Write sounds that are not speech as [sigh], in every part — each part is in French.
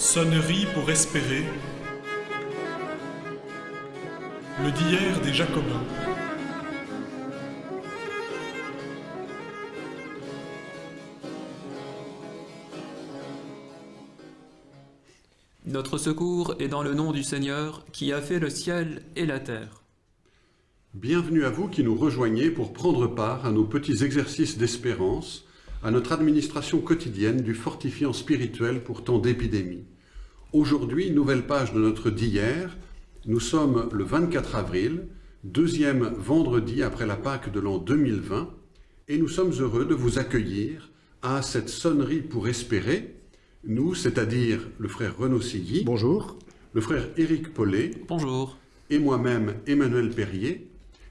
Sonnerie pour espérer. Le d'hier des Jacobins. Notre secours est dans le nom du Seigneur qui a fait le ciel et la terre. Bienvenue à vous qui nous rejoignez pour prendre part à nos petits exercices d'espérance, à notre administration quotidienne du fortifiant spirituel pour temps d'épidémie. Aujourd'hui, nouvelle page de notre d'hier, nous sommes le 24 avril, deuxième vendredi après la Pâque de l'an 2020, et nous sommes heureux de vous accueillir à cette sonnerie pour espérer, nous, c'est-à-dire le frère Renaud Silly, Bonjour. le frère Éric Paulet, Bonjour. et moi-même Emmanuel Perrier,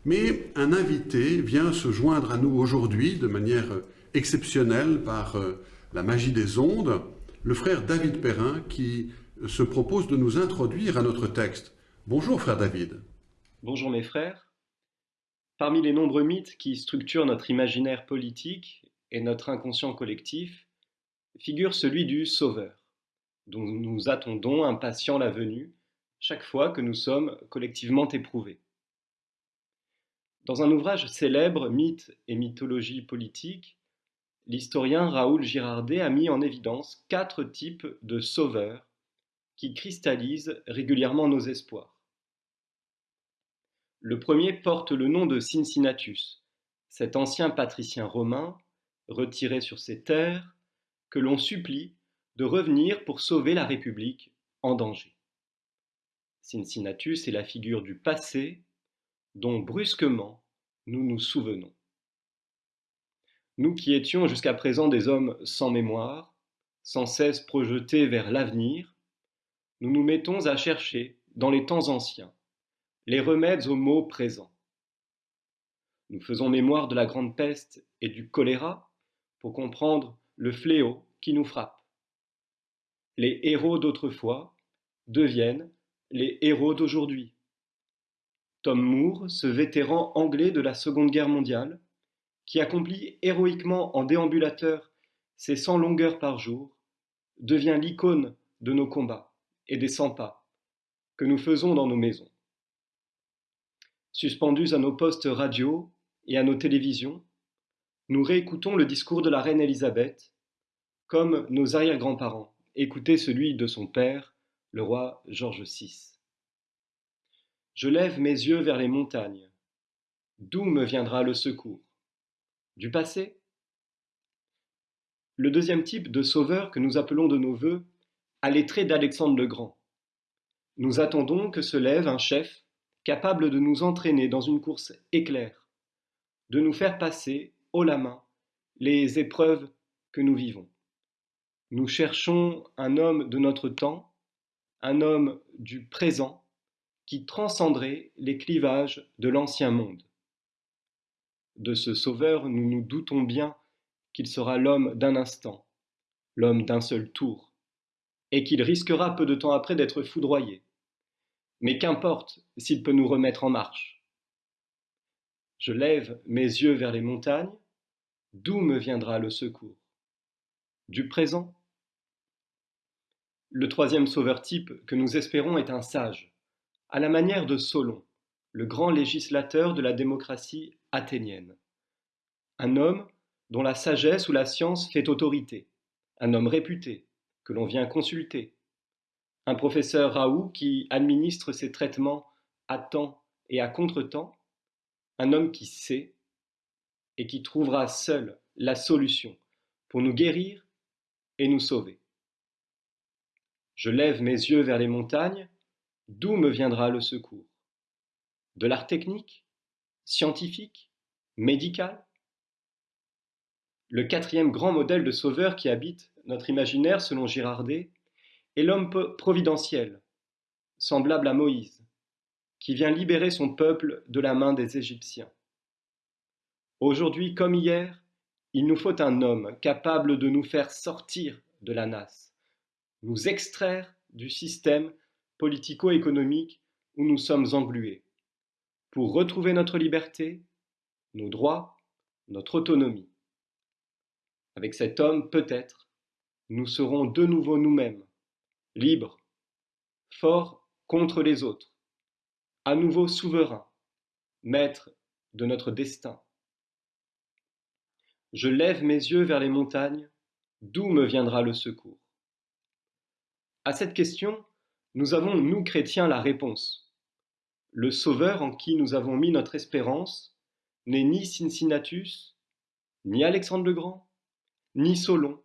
mais un invité vient se joindre à nous aujourd'hui de manière exceptionnelle par euh, la magie des ondes, le frère David Perrin qui se propose de nous introduire à notre texte. Bonjour frère David. Bonjour mes frères. Parmi les nombreux mythes qui structurent notre imaginaire politique et notre inconscient collectif, figure celui du Sauveur, dont nous attendons impatients la venue chaque fois que nous sommes collectivement éprouvés. Dans un ouvrage célèbre, Mythes et mythologie politique, l'historien Raoul Girardet a mis en évidence quatre types de sauveurs qui cristallisent régulièrement nos espoirs. Le premier porte le nom de Cincinnatus, cet ancien patricien romain, retiré sur ses terres, que l'on supplie de revenir pour sauver la République en danger. Cincinnatus est la figure du passé dont brusquement nous nous souvenons. Nous qui étions jusqu'à présent des hommes sans mémoire, sans cesse projetés vers l'avenir, nous nous mettons à chercher, dans les temps anciens, les remèdes aux maux présents. Nous faisons mémoire de la grande peste et du choléra pour comprendre le fléau qui nous frappe. Les héros d'autrefois deviennent les héros d'aujourd'hui. Tom Moore, ce vétéran anglais de la Seconde Guerre mondiale, qui accomplit héroïquement en déambulateur ses 100 longueurs par jour, devient l'icône de nos combats et des 100 pas que nous faisons dans nos maisons. Suspendus à nos postes radio et à nos télévisions, nous réécoutons le discours de la reine Élisabeth, comme nos arrière-grands-parents écoutaient celui de son père, le roi George VI. Je lève mes yeux vers les montagnes. D'où me viendra le secours? Du passé Le deuxième type de sauveur que nous appelons de nos voeux a les traits d'Alexandre le Grand. Nous attendons que se lève un chef capable de nous entraîner dans une course éclair, de nous faire passer haut la main les épreuves que nous vivons. Nous cherchons un homme de notre temps, un homme du présent, qui transcenderait les clivages de l'ancien monde. De ce Sauveur, nous nous doutons bien qu'il sera l'homme d'un instant, l'homme d'un seul tour, et qu'il risquera peu de temps après d'être foudroyé. Mais qu'importe s'il peut nous remettre en marche. Je lève mes yeux vers les montagnes, d'où me viendra le secours? Du présent? Le troisième sauveur type que nous espérons est un sage, à la manière de Solon, le grand législateur de la démocratie athénienne. Un homme dont la sagesse ou la science fait autorité, un homme réputé, que l'on vient consulter, un professeur Raoult qui administre ses traitements à temps et à contre-temps, un homme qui sait et qui trouvera seul la solution pour nous guérir et nous sauver. Je lève mes yeux vers les montagnes, d'où me viendra le secours? De l'art technique? Scientifique Médical Le quatrième grand modèle de sauveur qui habite notre imaginaire selon Girardet est l'homme providentiel, semblable à Moïse, qui vient libérer son peuple de la main des Égyptiens. Aujourd'hui comme hier, il nous faut un homme capable de nous faire sortir de la nasse, nous extraire du système politico-économique où nous sommes englués, pour retrouver notre liberté, nos droits, notre autonomie. Avec cet homme, peut-être, nous serons de nouveau nous-mêmes, libre, fort contre les autres, à nouveau souverain, maître de notre destin. Je lève mes yeux vers les montagnes, d'où me viendra le secours À cette question, nous avons, nous chrétiens, la réponse. Le Sauveur en qui nous avons mis notre espérance n'est ni Cincinnatus, ni Alexandre le Grand, ni Solon,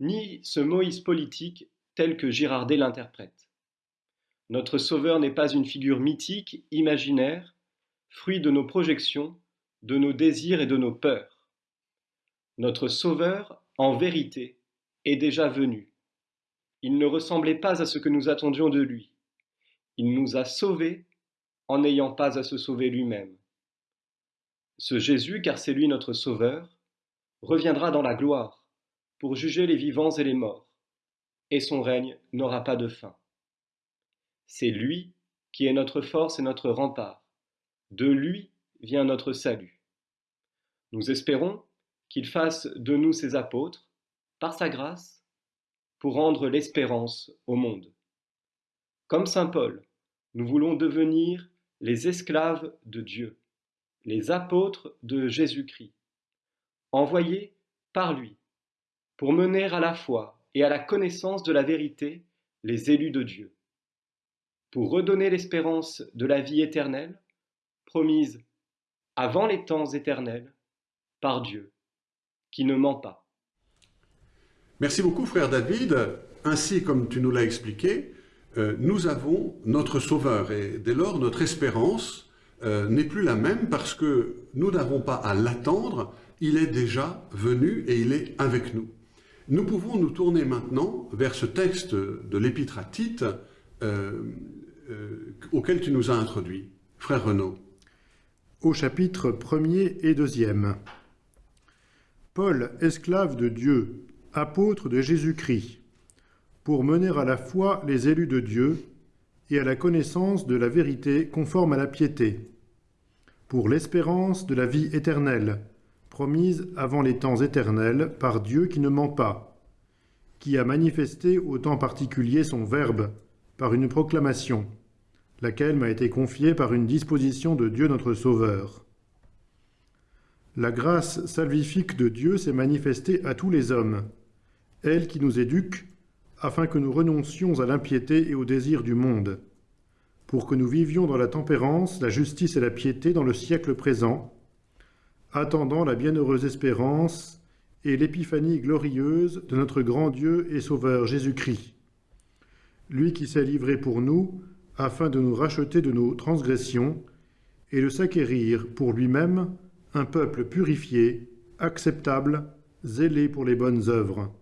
ni ce Moïse politique tel que Girardet l'interprète. Notre Sauveur n'est pas une figure mythique, imaginaire, fruit de nos projections, de nos désirs et de nos peurs. Notre Sauveur, en vérité, est déjà venu. Il ne ressemblait pas à ce que nous attendions de lui. Il nous a sauvés en n'ayant pas à se sauver lui-même. Ce Jésus, car c'est lui notre Sauveur, reviendra dans la gloire pour juger les vivants et les morts, et son règne n'aura pas de fin. C'est lui qui est notre force et notre rempart. De lui vient notre salut. Nous espérons qu'il fasse de nous ses apôtres, par sa grâce, pour rendre l'espérance au monde. Comme Saint Paul, nous voulons devenir les esclaves de Dieu, les apôtres de Jésus-Christ, envoyés par lui pour mener à la foi et à la connaissance de la vérité les élus de Dieu, pour redonner l'espérance de la vie éternelle, promise avant les temps éternels par Dieu, qui ne ment pas. Merci beaucoup, frère David. Ainsi, comme tu nous l'as expliqué, nous avons notre Sauveur et dès lors notre espérance euh, n'est plus la même parce que nous n'avons pas à l'attendre, il est déjà venu et il est avec nous. Nous pouvons nous tourner maintenant vers ce texte de l'Épître à Tite euh, euh, auquel tu nous as introduit. Frère Renaud. Au chapitre 1er et 2e. Paul, esclave de Dieu, apôtre de Jésus-Christ, pour mener à la foi les élus de Dieu et à la connaissance de la vérité conforme à la piété, pour l'espérance de la vie éternelle, promise avant les temps éternels par Dieu qui ne ment pas, qui a manifesté au temps particulier son Verbe par une proclamation, laquelle m'a été confiée par une disposition de Dieu notre Sauveur. La grâce salvifique de Dieu s'est manifestée à tous les hommes, elle qui nous éduque, afin que nous renoncions à l'impiété et au désir du monde, pour que nous vivions dans la tempérance, la justice et la piété dans le siècle présent, attendant la bienheureuse espérance et l'épiphanie glorieuse de notre grand Dieu et Sauveur Jésus-Christ, lui qui s'est livré pour nous afin de nous racheter de nos transgressions et de s'acquérir pour lui-même un peuple purifié, acceptable, zélé pour les bonnes œuvres.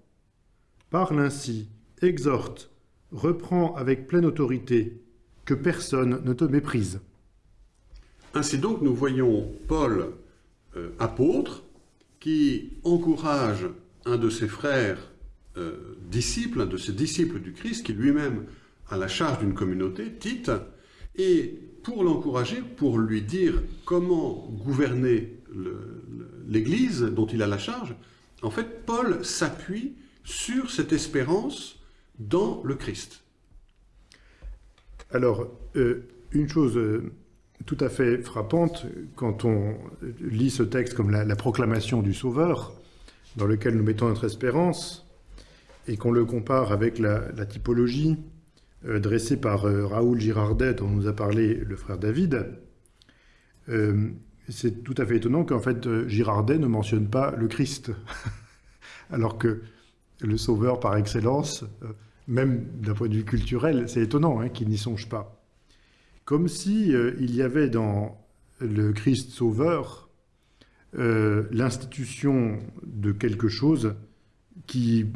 Parle ainsi, exhorte, reprend avec pleine autorité, que personne ne te méprise. Ainsi donc, nous voyons Paul euh, apôtre qui encourage un de ses frères euh, disciples, un de ses disciples du Christ, qui lui-même a la charge d'une communauté, Tite, et pour l'encourager, pour lui dire comment gouverner l'Église dont il a la charge, en fait, Paul s'appuie sur cette espérance dans le Christ. Alors, euh, une chose tout à fait frappante quand on lit ce texte comme la, proclamation du Sauveur, dans lequel nous mettons notre espérance, et qu'on le compare avec la, typologie euh, dressée par euh, Raoul Girardet, dont nous a parlé le frère David, euh, c'est tout à fait étonnant qu'en fait Girardet ne mentionne pas le Christ, [laughs] alors que le Sauveur par excellence, même d'un point de vue culturel, c'est étonnant hein, qu'il n'y songe pas. Comme si euh, il y avait dans le Christ Sauveur euh, l'institution de quelque chose qui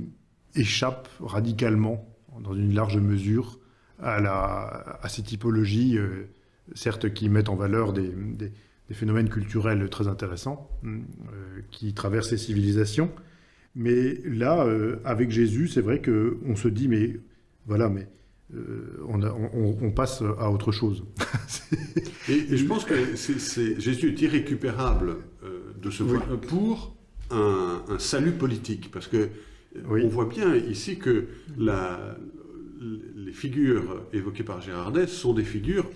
échappe radicalement, dans une large mesure, à ces typologies, euh, certes qui mettent en valeur des, phénomènes culturels très intéressants, qui traversent les civilisations, mais là, avec Jésus, c'est vrai qu'on se dit, mais voilà, mais euh, on, passe à autre chose. [laughs] et, je pense que Jésus est irrécupérable euh, de ce pour un, salut politique, parce que on voit bien ici que les figures évoquées par Girardet sont des figures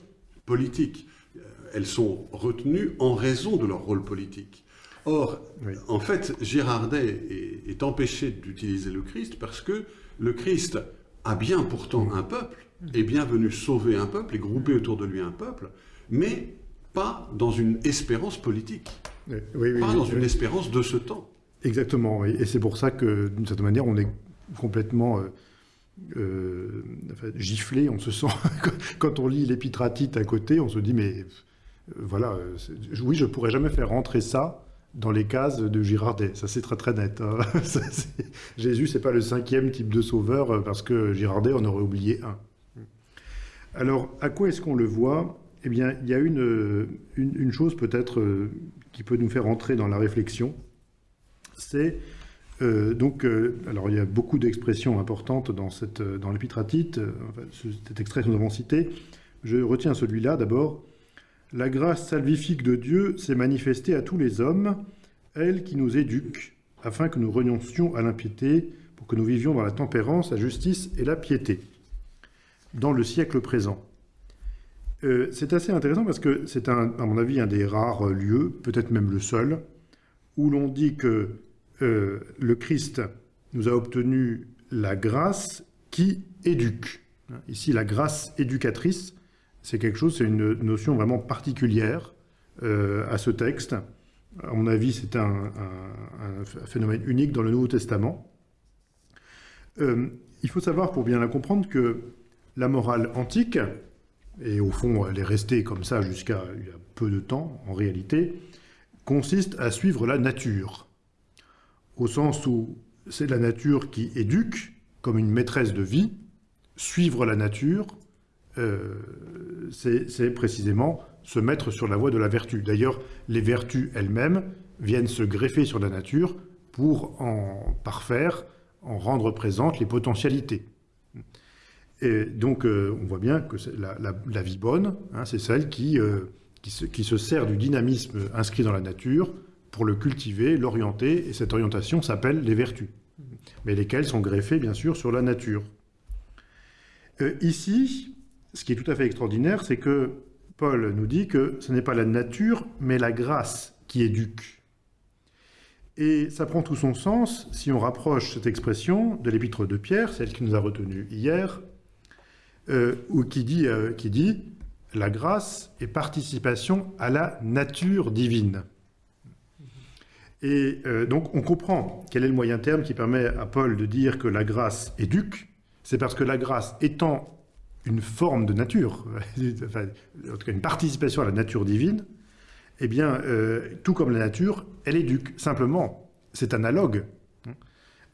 politiques. Euh, elles sont retenues en raison de leur rôle politique. Or, Oui. en fait, Girardet est, est empêché d'utiliser le Christ parce que le Christ a bien pourtant un peuple, est bien venu sauver un peuple et grouper autour de lui un peuple, mais pas dans une espérance politique, Oui, oui, pas dans une espérance de ce temps. Exactement, et c'est pour ça que, d'une certaine manière, on est complètement euh, euh, enfin, giflé, on se sent, [laughs] quand on lit l'épître à côté, on se dit, mais euh, voilà, euh, oui, je pourrais jamais faire rentrer ça dans les cases de Girardet, ça c'est très très net. hein. [laughs] Ça, Jésus, c'est pas le cinquième type de sauveur, euh, parce que Girardet en aurait oublié un. Alors, à quoi est-ce qu'on le voit? Eh bien, il y a une, euh, une, chose peut-être euh, qui peut nous faire entrer dans la réflexion, c'est donc, alors il y a beaucoup d'expressions importantes dans, cette, dans l'épître à Tite, euh, enfin, ce- cet extrait que nous avons cité. Je retiens celui-là d'abord. La grâce salvifique de Dieu s'est manifestée à tous les hommes, elle qui nous éduque, afin que nous renoncions à l'impiété, pour que nous vivions dans la tempérance, la justice et la piété, dans le siècle présent. Euh, c'est assez intéressant parce que c'est, à mon avis, un des rares lieux, peut-être même le seul, où l'on dit que euh, le Christ nous a obtenu la grâce qui éduque. Ici, la grâce éducatrice, c'est quelque chose, c'est une notion vraiment particulière euh, à ce texte. À mon avis, c'est un, phénomène unique dans le Nouveau Testament. Euh, il faut savoir, pour bien la comprendre, que la morale antique, et au fond, elle est restée comme ça jusqu'à peu de temps, en réalité, consiste à suivre la nature, au sens où c'est la nature qui éduque, comme une maîtresse de vie. Suivre la nature, euh, c'est précisément se mettre sur la voie de la vertu. D'ailleurs, les vertus elles-mêmes viennent se greffer sur la nature pour en parfaire, en rendre présentes les potentialités. Et donc, euh, on voit bien que la, vie bonne, hein, c'est celle qui, euh, qui, se, sert du dynamisme inscrit dans la nature pour le cultiver, l'orienter, et cette orientation s'appelle les vertus, mais lesquelles sont greffées, bien sûr, sur la nature. Ici, ce qui est tout à fait extraordinaire, c'est que Paul nous dit que ce n'est pas la nature, mais la grâce qui éduque. Et ça prend tout son sens si on rapproche cette expression de l'épître de Pierre, celle qui nous a retenue hier, euh, ou qui dit, euh, qui dit la grâce est participation à la nature divine. Et euh, donc on comprend quel est le moyen terme qui permet à Paul de dire que la grâce éduque, c'est parce que la grâce étant une forme de nature, [laughs] en tout cas une participation à la nature divine, eh bien, euh, tout comme la nature, elle éduque. Simplement, c'est analogue.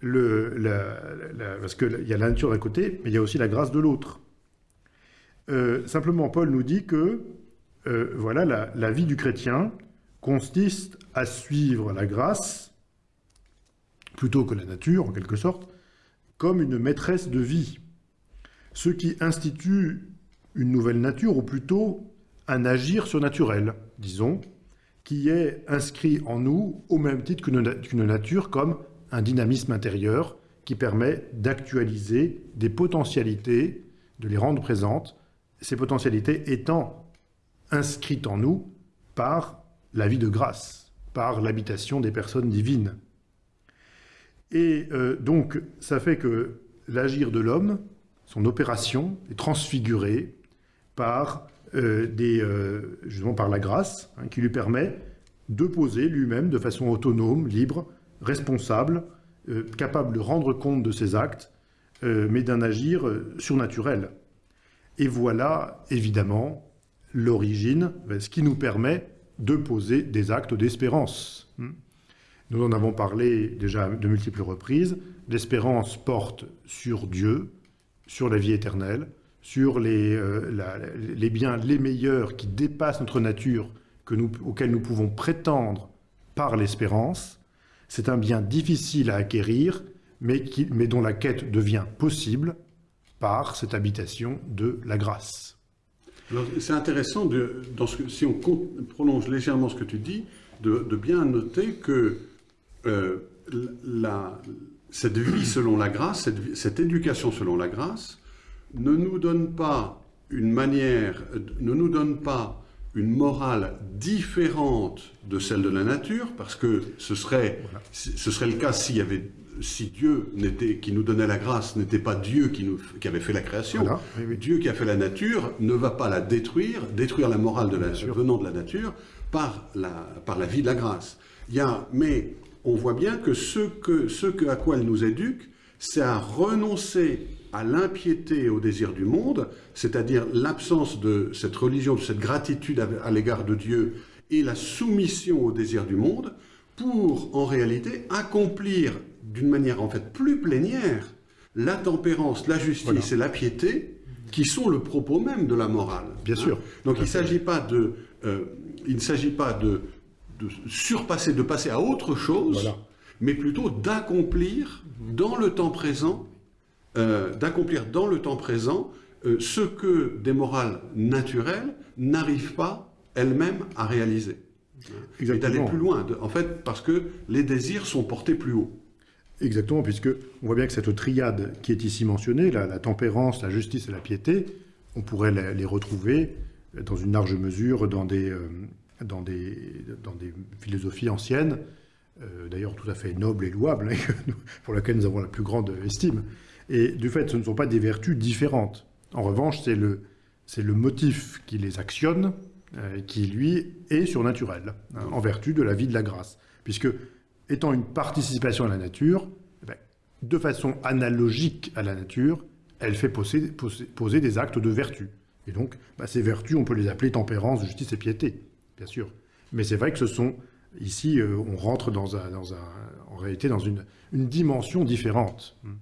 Parce qu'il y a la nature d'un côté, mais il y a aussi la grâce de l'autre. Euh, simplement, Paul nous dit que euh, voilà, la vie du chrétien consiste à suivre la grâce, plutôt que la nature, en quelque sorte, comme une maîtresse de vie. Ce qui institue une nouvelle nature, ou plutôt un agir surnaturel, disons, qui est inscrit en nous au même titre qu'une na- qu'une nature comme un dynamisme intérieur qui permet d'actualiser des potentialités, de les rendre présentes, ces potentialités étant inscrites en nous par la vie de grâce, par l'habitation des personnes divines. Et euh, donc, ça fait que l'agir de l'homme, son opération, est transfigurée par, euh, euh, la grâce, hein, qui lui permet de poser lui-même de façon autonome, libre, responsable, euh, capable de rendre compte de ses actes, mais d'un agir surnaturel. Et voilà, évidemment, l'origine, ben, ce qui nous permet de poser des actes d'espérance. Hmm. Nous en avons parlé déjà de multiples reprises. L'espérance porte sur Dieu, sur la vie éternelle, sur les, euh, les biens les meilleurs qui dépassent notre nature, que nous, auxquels nous pouvons prétendre par l'espérance. C'est un bien difficile à acquérir, mais, qui- mais dont la quête devient possible par cette habitation de la grâce. C'est intéressant, de, dans ce si on prolonge légèrement ce que tu dis, de, de bien noter que euh, la, cette vie selon la grâce, cette, éducation selon la grâce, ne nous donne pas une manière, ne nous donne pas une morale différente de celle de la nature, parce que ce serait, ce serait le cas s'il y avait si Dieu qui nous donnait la grâce n'était pas Dieu qui, nous, qui, avait fait la création, Dieu qui a fait la nature ne va pas la détruire, détruire la morale de la, venant de la nature par la, par la vie de la grâce. Il y a, mais on voit bien que ce, que ce à quoi elle nous éduque, c'est à renoncer à l'impiété et au désir du monde, c'est-à-dire l'absence de cette religion, de cette gratitude à l'égard de Dieu et la soumission au désir du monde, pour en réalité accomplir d'une manière en fait plus plénière la tempérance, la justice et la piété qui sont le propos même de la morale. Bien sûr. Hein. Donc il ne s'agit pas de, euh, il ne s'agit pas de, surpasser, de passer à autre chose, mais plutôt d'accomplir dans le temps présent, euh, d'accomplir dans le temps présent euh, ce que des morales naturelles n'arrivent pas elles-mêmes à réaliser. Et d'aller plus loin, en fait, parce que les désirs sont portés plus haut. Exactement, puisque on voit bien que cette triade qui est ici mentionnée, la, tempérance, la justice et la piété, on pourrait les, retrouver dans une large mesure dans des, euh, dans des, dans des philosophies anciennes, euh, d'ailleurs tout à fait nobles et louables, hein, [laughs] pour lesquelles nous avons la plus grande estime. Et du fait, ce ne sont pas des vertus différentes. En revanche, c'est le, le motif qui les actionne, euh, qui lui est surnaturel, hein, en vertu de la vie de la grâce. Puisque étant une participation à la nature, eh ben, de façon analogique à la nature, elle fait poser, poser, des actes de vertu. Et donc, bah, ces vertus, on peut les appeler tempérance, justice et piété, bien sûr. Mais c'est vrai que ce sont, ici, euh, on rentre dans un, en réalité dans une, dimension différente hein,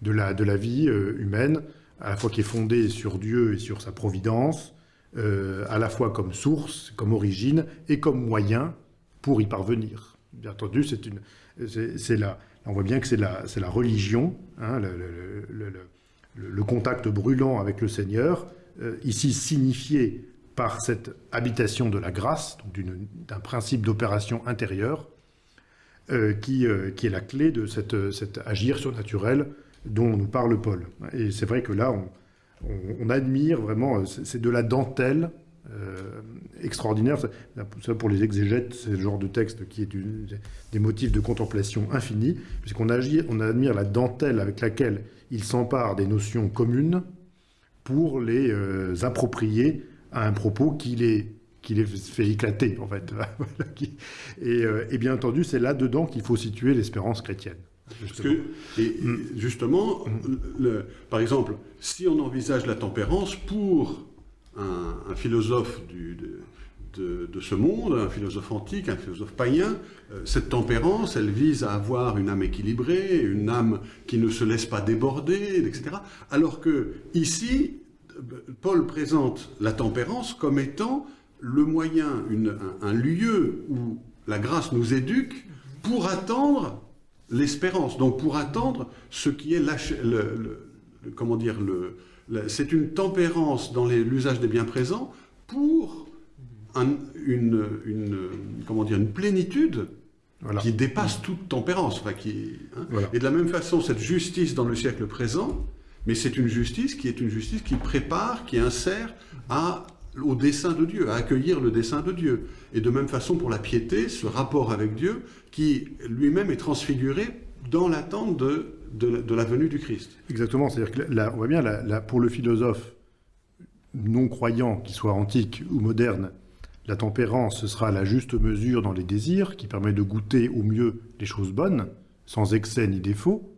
de la, de la vie euh, humaine, à la fois qui est fondée sur Dieu et sur sa providence, euh, à la fois comme source, comme origine et comme moyen pour y parvenir. Bien entendu, c'est une, c'est la, on voit bien que c'est la, la religion, hein, le, contact brûlant avec le Seigneur, ici signifié par cette habitation de la grâce, d'un principe d'opération intérieure, euh, qui, euh, qui, est la clé de cette, cet agir surnaturel dont nous parle Paul. Et c'est vrai que là, on, on admire vraiment, c'est de la dentelle euh, extraordinaire. Ça, pour les exégètes, c'est le genre de texte qui est des motifs de contemplation infinis, puisqu'on on admire la dentelle avec laquelle il s'empare des notions communes pour les euh, approprier à un propos qui les, qui les fait éclater, en fait. [laughs] Euh, et, bien entendu, c'est là-dedans qu'il faut situer l'espérance chrétienne. Justement. et, mm. justement, par exemple, si on envisage la tempérance pour un, philosophe de, ce monde, un philosophe antique, un philosophe païen, euh, cette tempérance, elle vise à avoir une âme équilibrée, une âme qui ne se laisse pas déborder, etc. Alors que ici, Paul présente la tempérance comme étant le moyen, un, lieu où la grâce nous éduque pour attendre l'espérance, donc pour attendre ce qui est le, comment dire, le, c'est une tempérance dans l'usage des biens présents pour une, comment dire, une plénitude qui dépasse toute tempérance. qui, hein. Et de la même façon, cette justice dans le siècle présent, mais c'est une justice qui est une justice qui prépare, qui insère au dessein de Dieu, à accueillir le dessein de Dieu. Et de même façon pour la piété, ce rapport avec Dieu qui lui-même est transfiguré dans l'attente de de, la venue du Christ. Exactement, c'est-à-dire que là, on voit bien, pour le philosophe non-croyant, qu'il soit antique ou moderne, la tempérance, ce sera la juste mesure dans les désirs, qui permet de goûter au mieux les choses bonnes, sans excès ni défaut,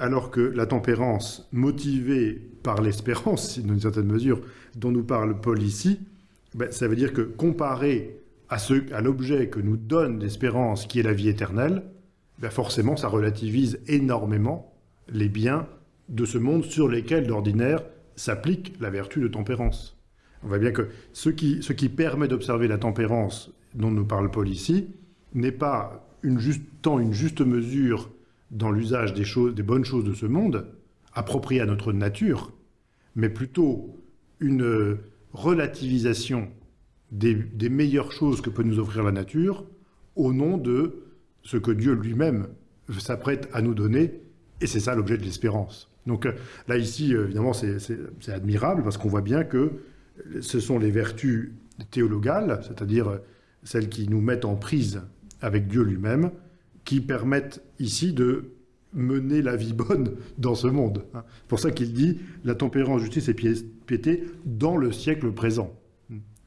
alors que la tempérance, motivée par l'espérance, dans une certaine mesure, dont nous parle Paul ici, ben, ça veut dire que comparé à, à l'objet que nous donne l'espérance, qui est la vie éternelle, ben forcément, ça relativise énormément les biens de ce monde sur lesquels, d'ordinaire, s'applique la vertu de tempérance. On voit bien que ce qui, ce qui permet d'observer la tempérance dont nous parle Paul ici n'est pas tant une juste mesure dans l'usage des, des bonnes choses de ce monde, appropriées à notre nature, mais plutôt une relativisation des, des meilleures choses que peut nous offrir la nature au nom de ce que Dieu lui-même s'apprête à nous donner, et c'est ça l'objet de l'espérance. Donc euh, là, ici, euh, évidemment, c'est admirable parce qu'on voit bien que ce sont les vertus théologales, c'est-à-dire euh, celles qui nous mettent en prise avec Dieu lui-même, qui permettent ici de mener la vie bonne dans ce monde. hein. C'est pour ça qu'il dit la tempérance, justice et piété dans le siècle présent.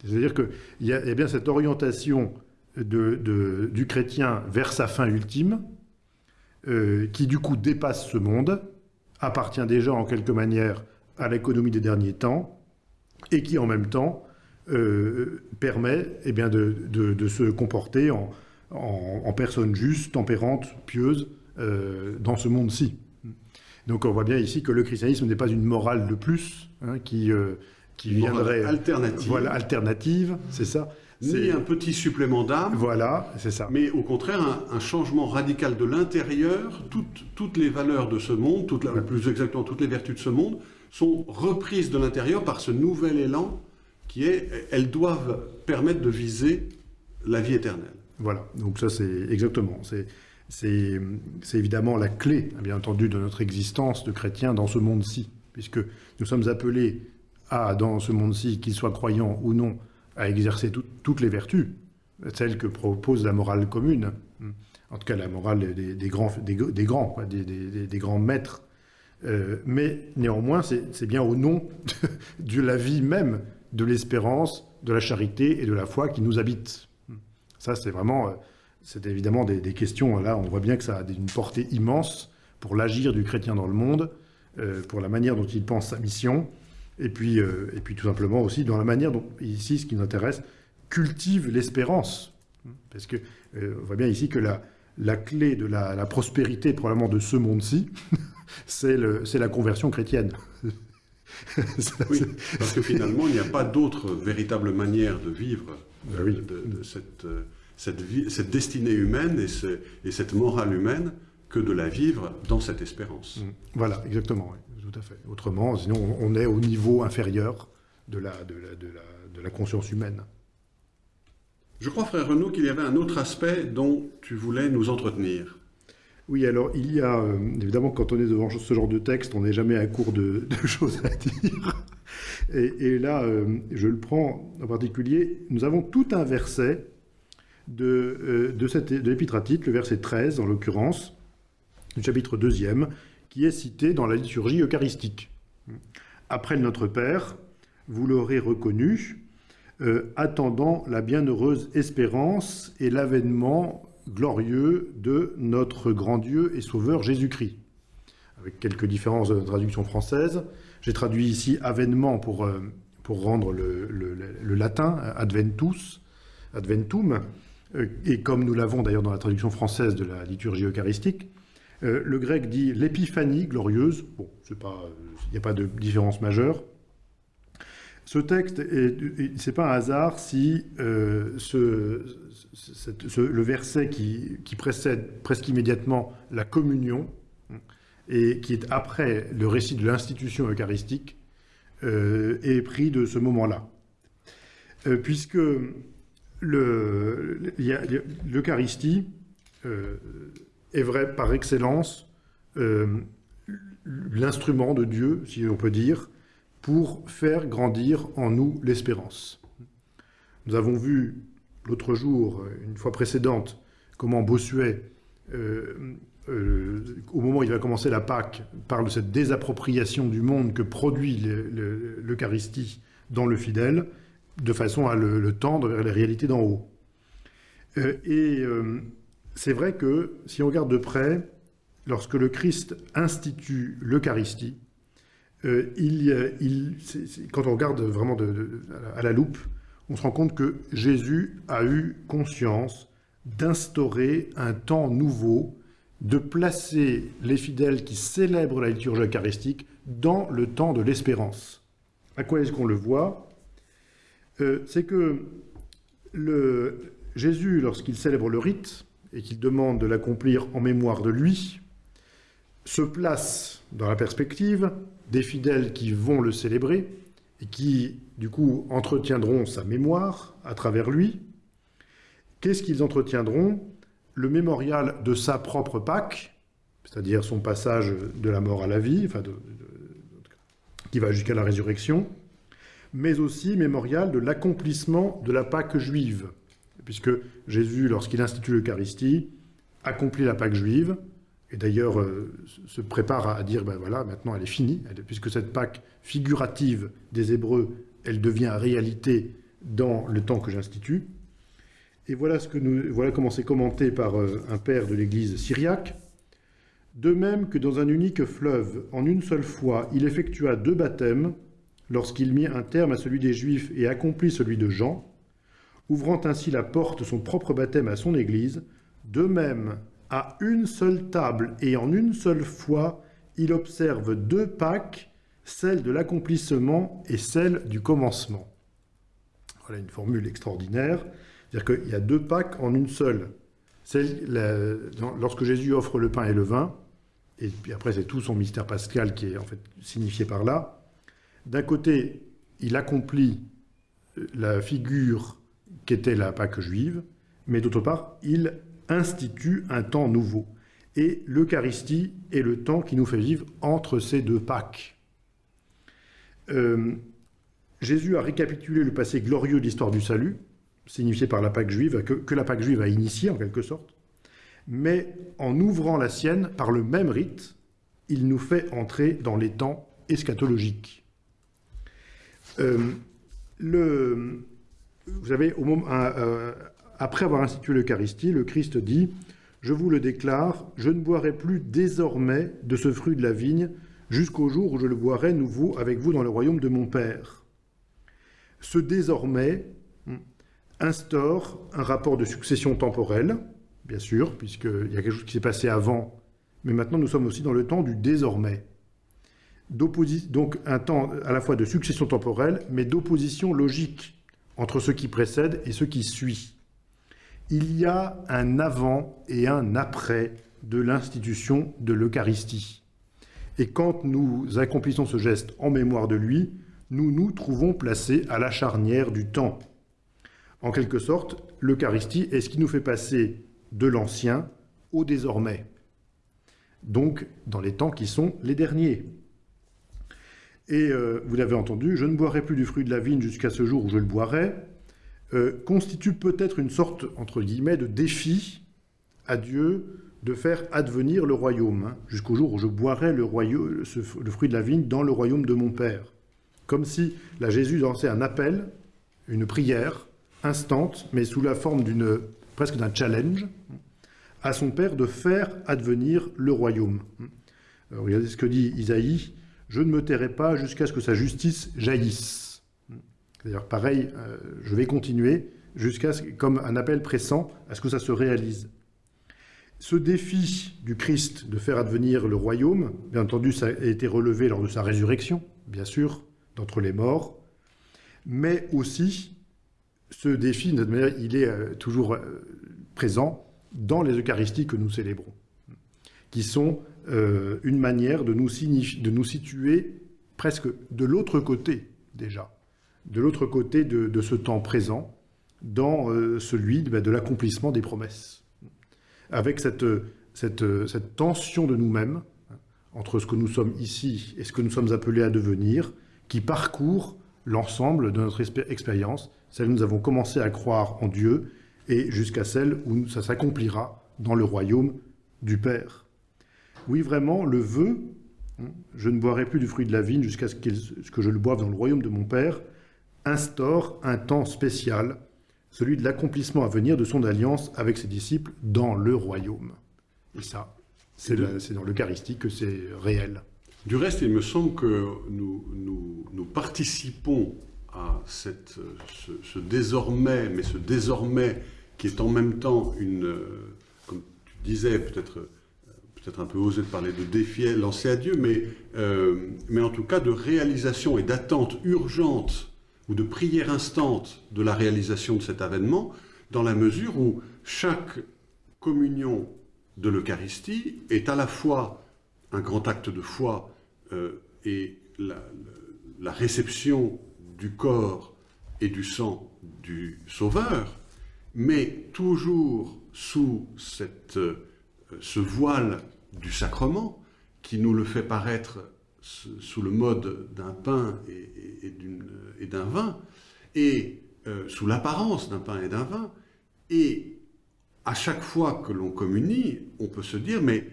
C'est-à-dire qu'il y, a bien cette orientation du chrétien vers sa fin ultime, euh, qui du coup dépasse ce monde, appartient déjà en quelque manière à l'économie des derniers temps, et qui en même temps euh, permet eh bien, de se comporter en, en- en personne juste, tempérante, pieuse, euh, dans ce monde-ci. Donc on voit bien ici que le christianisme n'est pas une morale de plus hein, qui, euh, qui Une morale viendrait... alternative. Voilà, alternative, c'est ça. Ni C'est- un petit supplément d'âme, Voilà, c'est ça. mais au contraire un, un changement radical de l'intérieur. Toutes, toutes les valeurs de ce monde, toutes la- plus exactement toutes les vertus de ce monde, sont reprises de l'intérieur par ce nouvel élan qui est, elles doivent permettre de viser la vie éternelle. Voilà, donc ça c'est exactement. C'est évidemment la clé, bien entendu, de notre existence de chrétien dans ce monde-ci, puisque nous sommes appelés à, dans ce monde-ci, qu'ils soient croyants ou non, à exercer tout- toutes les vertus, celles que propose la morale commune, en tout cas la morale des, grands, des, grands, des, grands maîtres. Euh, mais néanmoins, c'est c'est bien au nom de, de la vie même, de l'espérance, de la charité et de la foi qui nous habitent. Ça, c'est vraiment, euh, c'est évidemment des, questions. Là, on voit bien que ça a une portée immense pour l'agir du chrétien dans le monde, euh, pour la manière dont il pense sa mission, et puis, euh, et puis tout simplement aussi dans la manière dont, ici, ce qui nous intéresse, cultive l'espérance. Parce que euh, on voit bien ici que la, la clé de la, la prospérité, probablement de ce monde-ci, [laughs] c'est la conversion chrétienne. [laughs] Oui, parce que finalement, il n'y a pas d'autre véritable manière de vivre Oui. de, de cette, euh, cette, vie- cette destinée humaine et, ce- et cette morale humaine que de la vivre dans cette espérance. Voilà, exactement, oui, tout à fait. Autrement, sinon, on on est au niveau inférieur de la, de la, de la, de la conscience humaine. Je crois, frère Renaud, qu'il y avait un autre aspect dont tu voulais nous entretenir. Oui, alors il y a, euh, évidemment, quand on est devant ce genre de texte, on n'est jamais à court de, de choses à dire. Et, là, euh, je le prends en particulier, nous avons tout un verset de, euh, de, l'épître à Tite, le verset 13 en l'occurrence, du chapitre 2 qui est cité dans la liturgie eucharistique. Après Notre Père, vous l'aurez reconnu, euh, attendant la bienheureuse espérance et l'avènement glorieux de notre grand Dieu et Sauveur Jésus-Christ. Avec quelques différences de traduction française. J'ai traduit ici avènement pour, euh, pour rendre le, latin, adventus, adventum, euh, et comme nous l'avons d'ailleurs dans la traduction française de la liturgie eucharistique, euh, le grec dit l'épiphanie glorieuse. Bon, il n'y a pas de différence majeure. Ce texte, est- est- c'est pas un hasard si ce, ce- le verset qui, qui précède presque immédiatement la communion et qui est après le récit de l'institution eucharistique euh, est pris de ce moment-là. Euh, puisque l'Eucharistie euh, est vrai par excellence l'instrument de Dieu, si on peut dire, pour faire grandir en nous l'espérance. Nous avons vu l'autre jour, une fois précédente, comment Bossuet, euh, au moment où il va commencer la Pâque, parle de cette désappropriation du monde que produit le- le- l'Eucharistie dans le fidèle, de façon à le, tendre vers les réalités d'en haut. Euh, et euh, c'est vrai que si on regarde de près, lorsque le Christ institue l'Eucharistie, quand on regarde vraiment à la loupe, on se rend compte que Jésus a eu conscience d'instaurer un temps nouveau, de placer les fidèles qui célèbrent la liturgie eucharistique dans le temps de l'espérance. À quoi est-ce qu'on le voit? Euh, C'est que Jésus, lorsqu'il célèbre le rite et qu'il demande de l'accomplir en mémoire de lui, se place dans la perspective des fidèles qui vont le célébrer et qui, du coup, entretiendront sa mémoire à travers lui. Qu'est-ce qu'ils entretiendront? Le mémorial de sa propre Pâque, c'est-à-dire son passage de la mort à la vie, qui va jusqu'à la résurrection, mais aussi mémorial de l'accomplissement de la Pâque juive, puisque Jésus, lorsqu'il institue l'Eucharistie, accomplit la Pâque juive, et d'ailleurs euh, se prépare à dire, ben voilà, maintenant elle est finie, puisque cette Pâque figurative des Hébreux, elle devient réalité dans le temps que j'institue. Et voilà, comment c'est commenté par euh, un père de l'Église syriaque. De même que dans un unique fleuve, en une seule fois, il effectua deux baptêmes, lorsqu'il mit un terme à celui des Juifs et accomplit celui de Jean, ouvrant ainsi la porte de son propre baptême à son Église, de même, à une seule table et en une seule fois, il observe deux Pâques, celle de l'accomplissement et celle du commencement. Voilà une formule extraordinaire. C'est-à-dire qu'il y a deux Pâques en une seule. lorsque Jésus offre le pain et le vin, et puis après c'est tout son mystère pascal qui est en fait signifié par là, d'un côté, il accomplit la figure qu'était la Pâque juive, mais d'autre part, il institue un temps nouveau. Et l'Eucharistie est le temps qui nous fait vivre entre ces deux Pâques. Euh, Jésus a récapitulé le passé glorieux de l'histoire du salut, signifié par la Pâque juive, que, la Pâque juive a initié en quelque sorte, mais en ouvrant la sienne par le même rite, il nous fait entrer dans les temps eschatologiques. Euh, vous savez, au moment, euh, après avoir institué l'Eucharistie, le Christ dit « Je vous le déclare, je ne boirai plus désormais de ce fruit de la vigne jusqu'au jour où je le boirai nouveau avec vous dans le royaume de mon Père. » Ce désormais instaure un rapport de succession temporelle, bien sûr, puisqu'il y a quelque chose qui s'est passé avant, mais maintenant nous sommes aussi dans le temps du désormais. Donc un temps à la fois de succession temporelle, mais d'opposition logique entre ce qui précède et ce qui suit. Il y a un avant et un après de l'institution de l'Eucharistie. Et quand nous accomplissons ce geste en mémoire de lui, nous nous trouvons placés à la charnière du temps. En quelque sorte, l'Eucharistie est ce qui nous fait passer de l'ancien au désormais. Donc, dans les temps qui sont les derniers. Et euh, vous l'avez entendu, je ne boirai plus du fruit de la vigne jusqu'à ce jour où je le boirai, euh, constitue peut-être une sorte, entre guillemets, de défi à Dieu de faire advenir le royaume, hein, jusqu'au jour où je boirai le, fruit de la vigne dans le royaume de mon Père. Comme si là Jésus lançait un appel, une prière, instante, mais sous la forme d'une presque d'un challenge, à son Père de faire advenir le royaume. regardez ce que dit Isaïe, je ne me tairai pas jusqu'à ce que sa justice jaillisse. D'ailleurs, pareil, euh, je vais continuer jusqu'à comme un appel pressant à ce que ça se réalise. Ce défi du Christ de faire advenir le royaume, bien entendu, ça a été relevé lors de sa résurrection, bien sûr, d'entre les morts, mais aussi ce défi, de manière, il est euh, toujours euh, présent dans les Eucharisties que nous célébrons, qui sont euh, une manière de nous, situer presque de l'autre côté déjà, de l'autre côté de, ce temps présent, dans celui bah, de l'accomplissement des promesses. Avec cette tension de nous-mêmes, hein, entre ce que nous sommes ici et ce que nous sommes appelés à devenir, qui parcourt l'ensemble de notre expérience, celle où nous avons commencé à croire en Dieu, et jusqu'à celle où ça s'accomplira dans le royaume du Père. Oui, vraiment, le vœu, hein, je ne boirai plus du fruit de la vigne jusqu'à ce, que je le boive dans le royaume de mon Père, instaure un temps spécial, celui de l'accomplissement à venir de son alliance avec ses disciples dans le royaume. Et ça, c'est dans l'Eucharistie que c'est réel. Du reste, il me semble que nous, nous, participons à cette, ce, désormais, mais ce désormais qui est en même temps une, euh, comme tu disais, peut-être peut-être un peu osé de parler de défi lancé à Dieu, mais, euh, mais en tout cas de réalisation et d'attente urgente ou de prière instante de la réalisation de cet avènement, dans la mesure où chaque communion de l'Eucharistie est à la fois un grand acte de foi euh, et la, réception du corps et du sang du Sauveur, mais toujours sous euh, ce voile du sacrement, qui nous le fait paraître sous le mode d'un pain et, d'un vin, et euh, sous l'apparence d'un pain et d'un vin, et à chaque fois que l'on communie, on peut se dire, mais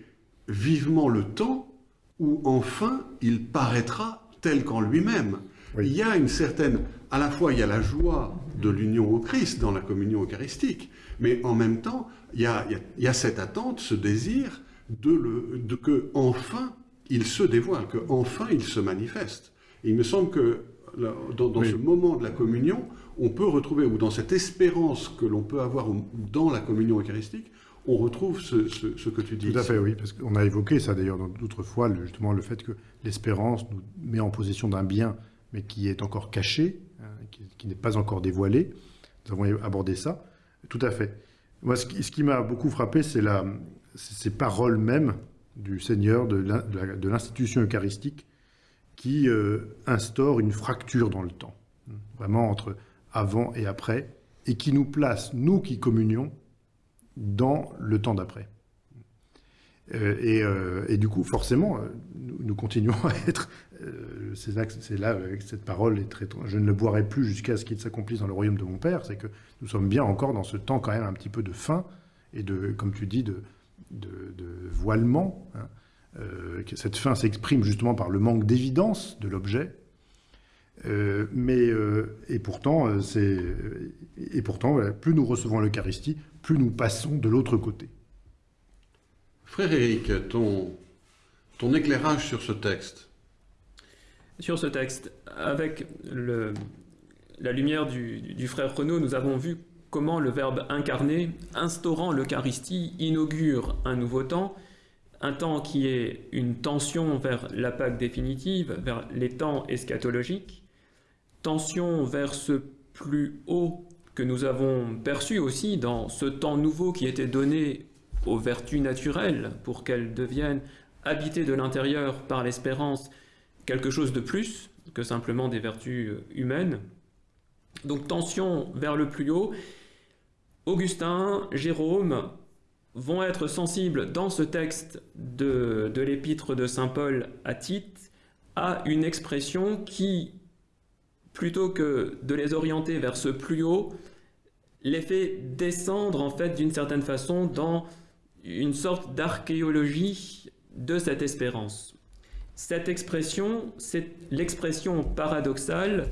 vivement le temps où enfin il paraîtra tel qu'en lui-même. Il y a une certaine, à la fois il y a la joie de l'union au Christ dans la communion eucharistique, mais en même temps il y a, cette attente, ce désir de, le, de que enfin il se dévoile, que enfin il se manifeste. il me semble que dans, ce moment de la communion, on peut retrouver, ou dans cette espérance que l'on peut avoir dans la communion eucharistique, on retrouve ce, que tu dis. Tout à fait, oui, parce qu'on a évoqué ça d'ailleurs d'autres fois, justement le fait que l'espérance nous met en possession d'un bien, mais qui est encore caché, hein, qui, n'est pas encore dévoilé. Nous avons abordé ça. Tout à fait. Moi, ce qui, m'a beaucoup frappé, c'est ces paroles mêmes du Seigneur, de l'institution eucharistique, qui euh, instaure une fracture dans le temps, vraiment entre avant et après, et qui nous place, nous qui communions, dans le temps d'après. Euh, euh, et, du coup, forcément, nous, continuons [laughs] à être... c'est là, avec cette parole, est très, je ne le boirai plus jusqu'à ce qu'il s'accomplisse dans le royaume de mon Père, c'est que nous sommes bien encore dans ce temps quand même un petit peu de fin, et de, comme tu dis, de, voilement, hein, euh, cette fin s'exprime justement par le manque d'évidence de l'objet, euh, mais euh, et pourtant, c'est et pourtant, plus nous recevons l'Eucharistie, plus nous passons de l'autre côté. Frère Éric, ton, ton éclairage sur ce texte Sur ce texte, avec la lumière du, du, frère Renaud, nous avons vu comment le Verbe incarné, instaurant l'Eucharistie, inaugure un nouveau temps, un temps qui est une tension vers la Pâque définitive, vers les temps eschatologiques, tension vers ce plus haut que nous avons perçu aussi dans ce temps nouveau qui était donné aux vertus naturelles pour qu'elles deviennent habitées de l'intérieur par l'espérance quelque chose de plus que simplement des vertus humaines. Donc tension vers le plus haut. Augustin, Jérôme, vont être sensibles dans ce texte de, l'épître de Saint Paul à Tite à une expression qui, plutôt que de les orienter vers ce plus haut, les fait descendre en fait d'une certaine façon dans une sorte d'archéologie de cette espérance. Cette expression, c'est l'expression paradoxale,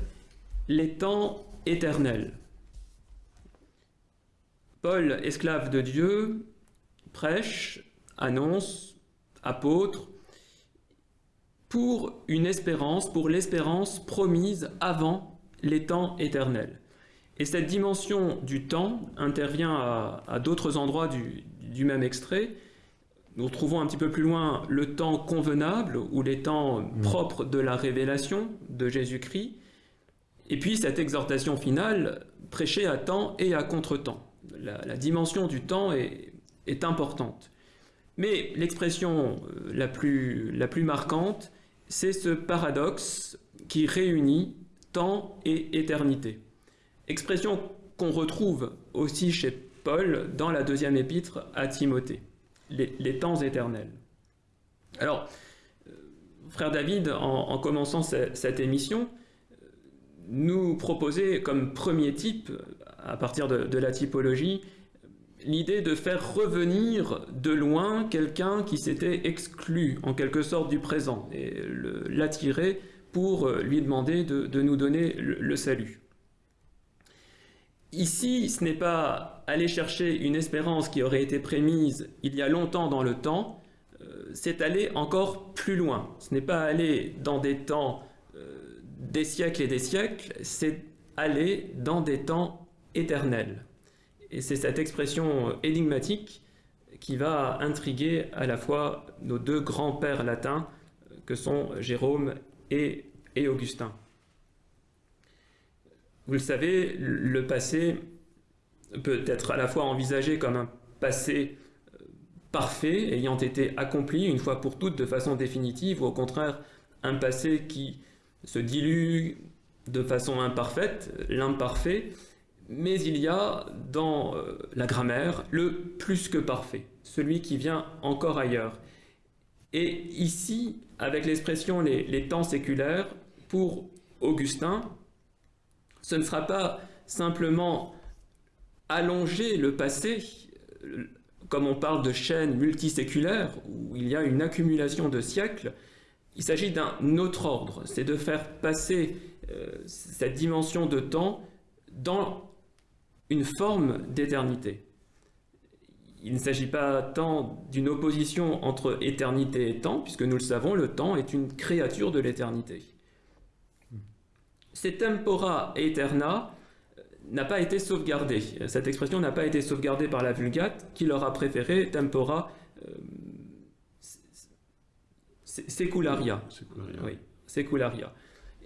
les temps éternels. Paul, esclave de Dieu, prêche, annonce, apôtre, pour une espérance, pour l'espérance promise avant les temps éternels. Et cette dimension du temps intervient à, d'autres endroits du, même extrait. Nous retrouvons un petit peu plus loin le temps convenable ou les temps mmh. propres de la révélation de Jésus-Christ. Et puis cette exhortation finale, prêchée à temps et à contre-temps. la, dimension du temps est, est importante. Mais l'expression euh, la plus, la plus marquante, c'est ce paradoxe qui réunit temps et éternité. Expression qu'on retrouve aussi chez Paul dans la deuxième épître à Timothée, les, temps éternels. Alors, euh, frère David, en, commençant cette, émission, nous proposait comme premier type, à partir de la typologie, l'idée de faire revenir de loin quelqu'un qui s'était exclu en quelque sorte du présent et l'attirer pour euh, lui demander de, nous donner le, salut. Ici, ce n'est pas aller chercher une espérance qui aurait été prémise il y a longtemps dans le temps, euh, c'est aller encore plus loin. Ce n'est pas aller dans des temps euh, des siècles et des siècles, c'est aller dans des temps éternels. Et c'est cette expression énigmatique qui va intriguer à la fois nos deux grands-pères latins, euh, que sont Jérôme et, Augustin. Vous le savez, le passé peut être à la fois envisagé comme un passé euh, parfait, ayant été accompli une fois pour toutes de façon définitive, ou au contraire un passé qui se dilue de façon imparfaite, l'imparfait, mais il y a dans euh, la grammaire le plus que parfait, celui qui vient encore ailleurs. Et ici, avec l'expression les, les temps séculaires, pour Augustin, ce ne sera pas simplement allonger le passé, comme on parle de chaînes multiséculaires, où il y a une accumulation de siècles, il s'agit d'un autre ordre, c'est de faire passer euh, cette dimension de temps dans une forme d'éternité. Il ne s'agit pas tant d'une opposition entre éternité et temps, puisque nous le savons, le temps est une créature de l'éternité. C'est tempora aeterna n'a pas été sauvegardé. Cette expression n'a pas été sauvegardée par la Vulgate, qui leur a préféré tempora euh, secularia. Secularia. Oui, secularia.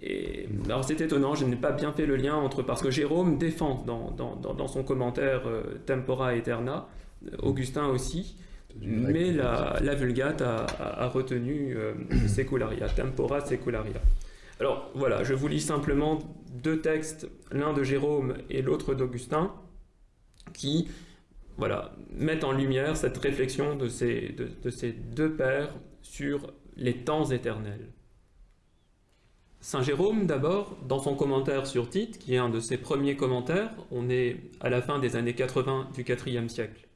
Et, alors c'est étonnant, je n'ai pas bien fait le lien entre, parce que Jérôme défend dans, dans, dans, son commentaire euh, tempora aeterna, euh, Augustin aussi, mais la, la Vulgate a, a, a retenu euh, secularia, tempora secularia. Alors voilà, je vous lis simplement deux textes, l'un de Jérôme et l'autre d'Augustin, qui voilà, mettent en lumière cette réflexion de ces, ces deux pères sur les temps éternels. Saint Jérôme, d'abord, dans son commentaire sur Tite, qui est un de ses premiers commentaires, on est à la fin des années 80 du IVe siècle.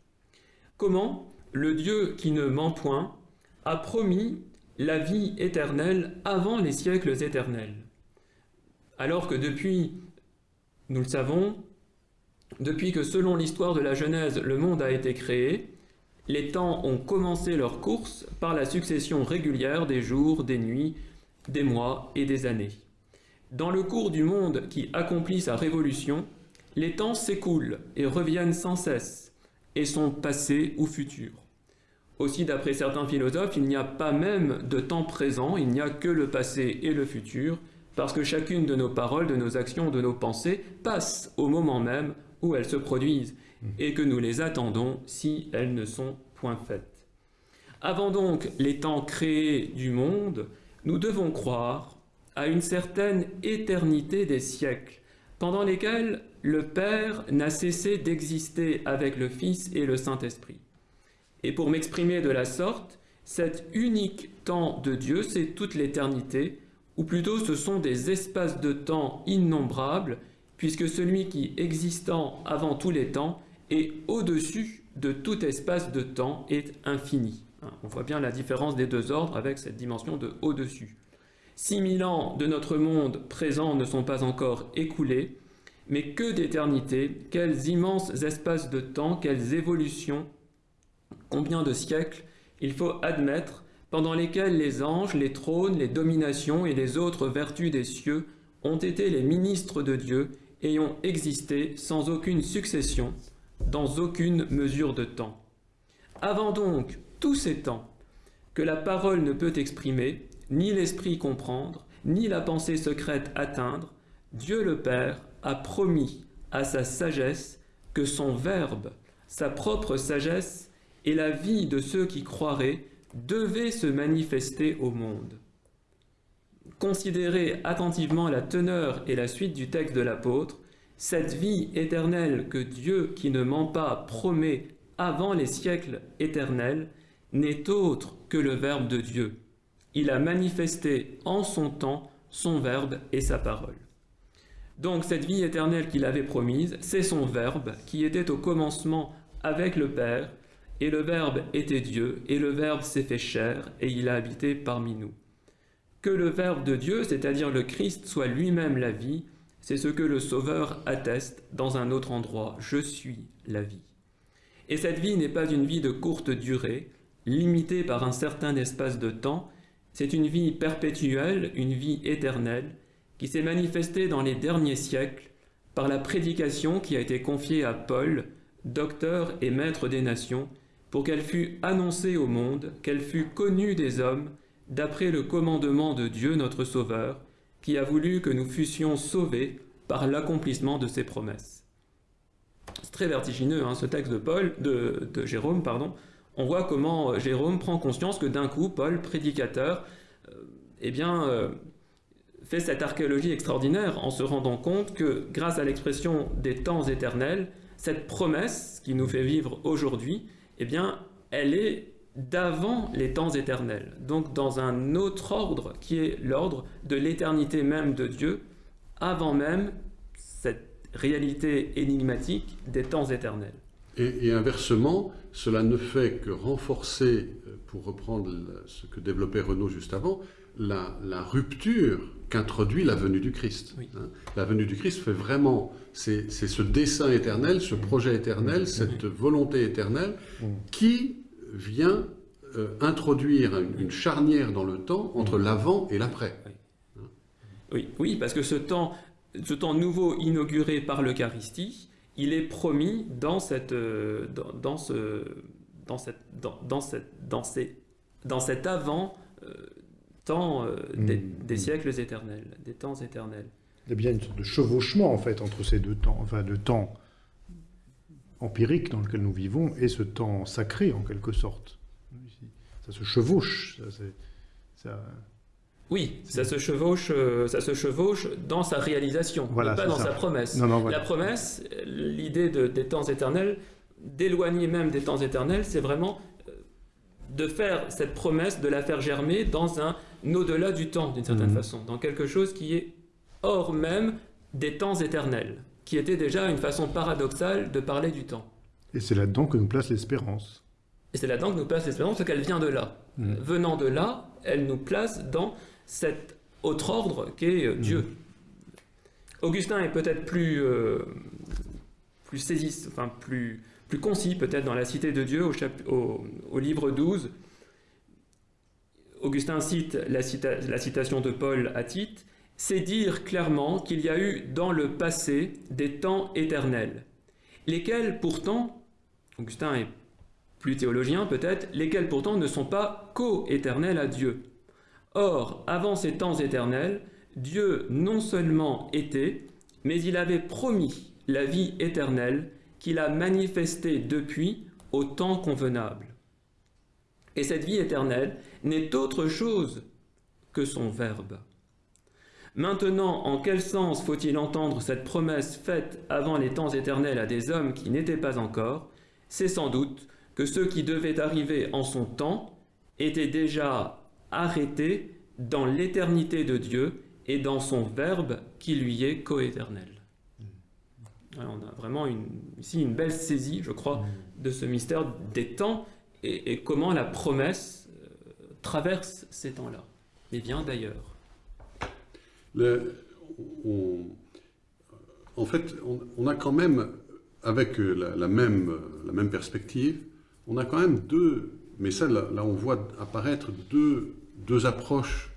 Comment le Dieu qui ne ment point a promis la vie éternelle avant les siècles éternels. Alors que depuis, nous le savons, depuis que selon l'histoire de la Genèse, le monde a été créé, les temps ont commencé leur course par la succession régulière des jours, des nuits, des mois et des années. Dans le cours du monde qui accomplit sa révolution, les temps s'écoulent et reviennent sans cesse, et sont passés ou futurs. Aussi, d'après certains philosophes, il n'y a pas même de temps présent, il n'y a que le passé et le futur, parce que chacune de nos paroles, de nos actions, de nos pensées passe au moment même où elles se produisent, et que nous les attendons si elles ne sont point faites. Avant donc les temps créés du monde, nous devons croire à une certaine éternité des siècles, pendant lesquels le Père n'a cessé d'exister avec le Fils et le Saint-Esprit. Et pour m'exprimer de la sorte, cet unique temps de Dieu, c'est toute l'éternité, ou plutôt ce sont des espaces de temps innombrables, puisque celui qui, existant avant tous les temps, est au-dessus de tout espace de temps, est infini. Hein, on voit bien la différence des deux ordres avec cette dimension de au-dessus. 6000 ans de notre monde présent ne sont pas encore écoulés, mais que d'éternité, quels immenses espaces de temps, quelles évolutions, combien de siècles il faut admettre pendant lesquels les anges, les trônes, les dominations et les autres vertus des cieux ont été les ministres de Dieu et ont existé sans aucune succession, dans aucune mesure de temps. Avant donc tous ces temps que la parole ne peut exprimer, ni l'esprit comprendre, ni la pensée secrète atteindre, Dieu le Père a promis à sa sagesse que son Verbe, sa propre sagesse et la vie de ceux qui croiraient devaient se manifester au monde. Considérez attentivement la teneur et la suite du texte de l'apôtre, cette vie éternelle que Dieu qui ne ment pas promet avant les siècles éternels n'est autre que le Verbe de Dieu. Il a manifesté en son temps son Verbe et sa parole. Donc cette vie éternelle qu'il avait promise, c'est son Verbe qui était au commencement avec le Père, et le Verbe était Dieu, et le Verbe s'est fait chair, et il a habité parmi nous. Que le Verbe de Dieu, c'est-à-dire le Christ, soit lui-même la vie, c'est ce que le Sauveur atteste dans un autre endroit. Je suis la vie. Et cette vie n'est pas une vie de courte durée, limitée par un certain espace de temps, c'est une vie perpétuelle, une vie éternelle, qui s'est manifestée dans les derniers siècles par la prédication qui a été confiée à Paul, docteur et maître des nations, pour qu'elle fût annoncée au monde, qu'elle fût connue des hommes, d'après le commandement de Dieu notre Sauveur, qui a voulu que nous fussions sauvés par l'accomplissement de ses promesses. C'est très vertigineux, hein, ce texte de Paul, de, Jérôme, pardon. On voit comment Jérôme prend conscience que d'un coup, Paul, prédicateur, euh, eh euh, fait cette archéologie extraordinaire en se rendant compte que, grâce à l'expression des temps éternels, cette promesse qui nous fait vivre aujourd'hui, eh bien, elle est d'avant les temps éternels, donc dans un autre ordre qui est l'ordre de l'éternité même de Dieu, avant même cette réalité énigmatique des temps éternels. Et, inversement, cela ne fait que renforcer, euh, pour reprendre ce que développait Renaud juste avant, la rupture qu'introduit la venue du Christ. Oui. hein. La venue du Christ fait vraiment, c'est c'est ce dessein éternel, ce projet éternel, cette volonté éternelle qui vient euh, introduire une, une charnière dans le temps entre l'avant et l'après. Oui, oui, parce que ce temps, ce temps nouveau inauguré par l'Eucharistie, il est promis dans cette, euh, dans, dans ce, dans cette, dans, dans cette, dans ces, dans cet avant euh, temps euh, des, Mm. des siècles éternels, des temps éternels. Il y a bien une sorte de chevauchement, en fait, entre ces deux temps, enfin, le temps empirique dans lequel nous vivons et ce temps sacré, en quelque sorte. Ça se chevauche. Ça, Oui, ça se chevauche, euh, ça se chevauche dans sa réalisation, Voilà, mais pas dans ça. sa promesse. Non, non, voilà. La promesse, l'idée de- des temps éternels, d'éloigner même des temps éternels, c'est vraiment de faire cette promesse, de la faire germer dans un au-delà du temps, d'une certaine Mhm. façon, dans quelque chose qui est hors même des temps éternels, qui était déjà une façon paradoxale de parler du temps. Et c'est là-dedans que nous place l'espérance. Et c'est là-dedans que nous place l'espérance, parce qu'elle vient de là. Mhm. Venant de là, elle nous place dans cet autre ordre qu'est euh, Dieu. Augustin est peut-être plus, euh, plus enfin plus, plus concis peut-être dans la Cité de Dieu au, livre 12. Augustin cite la, la citation de Paul à Tite, c'est dire clairement qu'il y a eu dans le passé des temps éternels, lesquels pourtant, Augustin est plus théologien peut-être, lesquels pourtant ne sont pas co-éternels à Dieu. Or, avant ces temps éternels, Dieu non seulement était, mais il avait promis la vie éternelle qu'il a manifestée depuis au temps convenable. Et cette vie éternelle n'est autre chose que son Verbe. Maintenant, en quel sens faut-il entendre cette promesse faite avant les temps éternels à des hommes qui n'étaient pas encore? C'est sans doute que ceux qui devaient arriver en son temps étaient déjà arrêtés dans l'éternité de Dieu et dans son Verbe qui lui est coéternel. On a vraiment une- ici une belle saisie, je crois, de ce mystère des temps et, et comment la promesse euh, traverse ces temps-là, et bien d'ailleurs. Le- on- en fait, on, on a quand même, avec euh, la, la même, euh, la même perspective, on a quand même deux, mais ça, là, là, on voit apparaître deux, deux approches